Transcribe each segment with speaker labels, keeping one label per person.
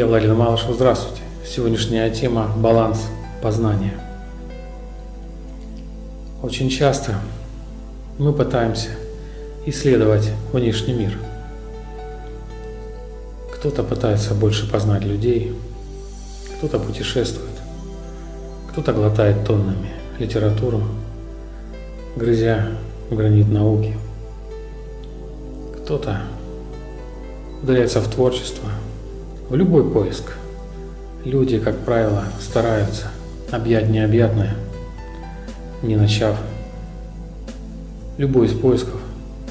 Speaker 1: Я Владимир Малышев, здравствуйте. Сегодняшняя тема – баланс познания. Очень часто мы пытаемся исследовать внешний мир. Кто-то пытается больше познать людей, кто-то путешествует, кто-то глотает тоннами литературу, грызя гранит науки. Кто-то ударяется в творчество – в любой поиск. Люди, как правило, стараются объять необъятное, не начав любой из поисков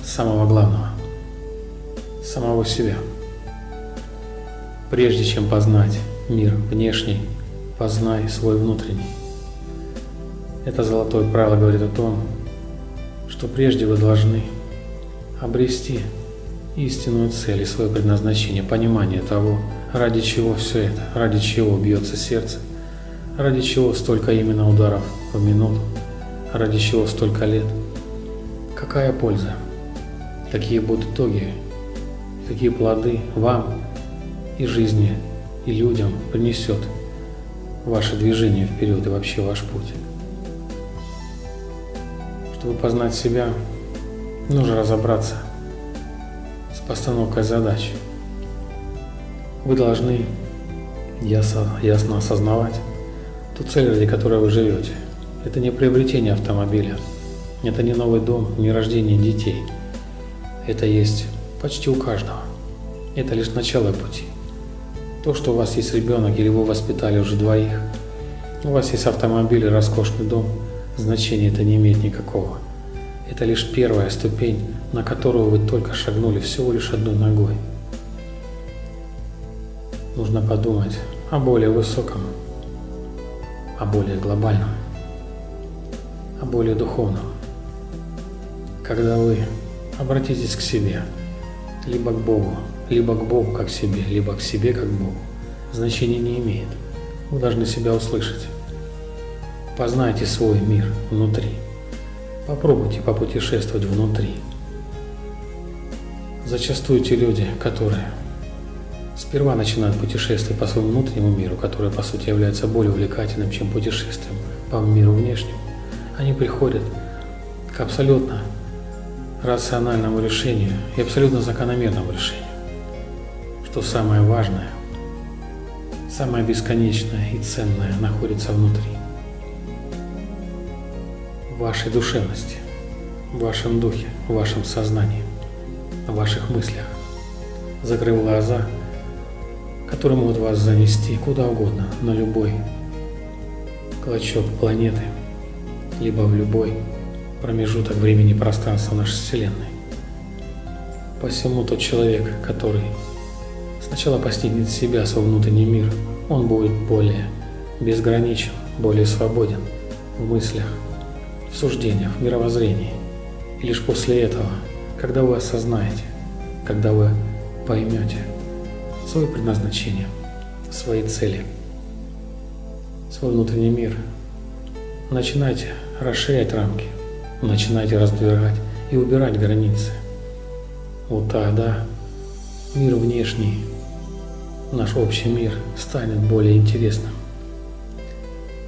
Speaker 1: самого главного, самого себя. Прежде чем познать мир внешний, познай свой внутренний. Это золотое правило говорит о том, что прежде вы должны обрести истинную цель и свое предназначение, понимание того, Ради чего все это? Ради чего бьется сердце? Ради чего столько именно ударов в минуту? Ради чего столько лет? Какая польза? Какие будут итоги? Какие плоды вам и жизни, и людям принесет ваше движение вперед и вообще ваш путь? Чтобы познать себя, нужно разобраться с постановкой задач – вы должны ясно, ясно осознавать ту цель, ради которой вы живете. Это не приобретение автомобиля, это не новый дом, не рождение детей. Это есть почти у каждого. Это лишь начало пути. То, что у вас есть ребенок или вы воспитали уже двоих, у вас есть автомобиль и роскошный дом, значения это не имеет никакого. Это лишь первая ступень, на которую вы только шагнули всего лишь одной ногой нужно подумать о более высоком, о более глобальном, о более духовном. Когда вы обратитесь к себе, либо к Богу, либо к Богу как себе, либо к себе как Богу, значения не имеет. Вы должны себя услышать. Познайте свой мир внутри. Попробуйте попутешествовать внутри. Зачастую те люди, которые Сперва начинают путешествие по своему внутреннему миру, которое по сути является более увлекательным, чем путешествием по миру внешнему. Они приходят к абсолютно рациональному решению и абсолютно закономерному решению, что самое важное, самое бесконечное и ценное находится внутри. Вашей душевности, в вашем духе, в вашем сознании, в ваших мыслях. Закрыв глаза – которые могут вас занести куда угодно, на любой клочок планеты, либо в любой промежуток времени и пространства нашей Вселенной. Посему тот человек, который сначала постигнет себя, свой внутренний мир, он будет более безграничен, более свободен в мыслях, в суждениях, в мировоззрении. И лишь после этого, когда вы осознаете, когда вы поймете, свое предназначение, свои цели, свой внутренний мир. Начинайте расширять рамки, начинайте раздвигать и убирать границы. Вот тогда мир внешний, наш общий мир станет более интересным.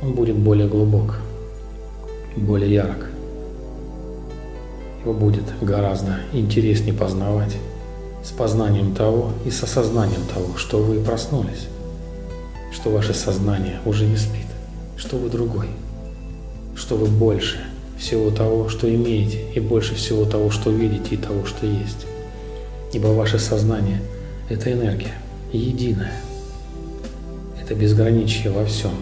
Speaker 1: Он будет более глубок, более ярок. Его будет гораздо интереснее познавать с познанием того и с осознанием того, что вы проснулись, что ваше сознание уже не спит, что вы другой, что вы больше всего того, что имеете, и больше всего того, что видите и того, что есть. Ибо ваше сознание – это энергия, единая. Это безграничие во всем.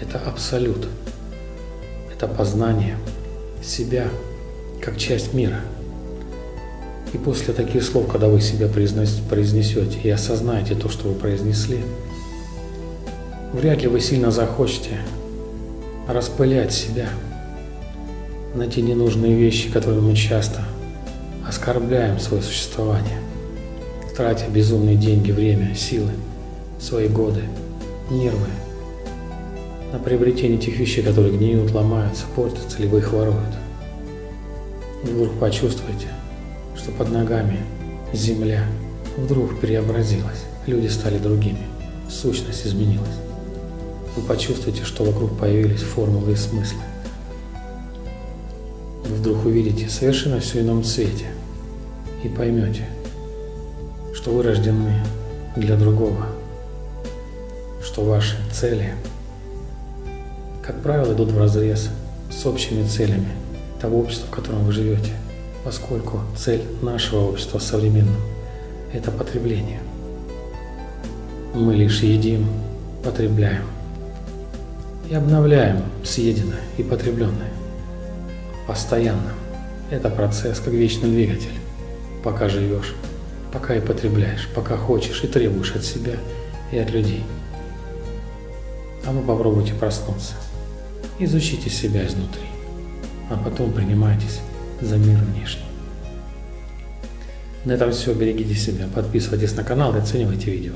Speaker 1: Это абсолют. Это познание себя как часть мира – и после таких слов, когда вы себя произнесете и осознаете то, что вы произнесли, вряд ли вы сильно захочете распылять себя на те ненужные вещи, которые мы часто оскорбляем свое существование, тратя безумные деньги, время, силы, свои годы, нервы на приобретение тех вещей, которые гниют, ломаются, портятся, либо их воруют. И вдруг почувствуйте – что под ногами земля вдруг преобразилась, люди стали другими. сущность изменилась. Вы почувствуете, что вокруг появились формулы и смыслы. Вы вдруг увидите совершенно все ином цвете и поймете, что вы рождены для другого, что ваши цели, как правило, идут в разрез с общими целями того общества, в котором вы живете, поскольку цель нашего общества современного – это потребление. Мы лишь едим, потребляем и обновляем съеденное и потребленное. Постоянно. Это процесс как вечный двигатель. Пока живешь, пока и потребляешь, пока хочешь и требуешь от себя и от людей. А вы попробуйте проснуться. Изучите себя изнутри, а потом принимайтесь за мир внешний. На этом все. Берегите себя, подписывайтесь на канал и оценивайте видео.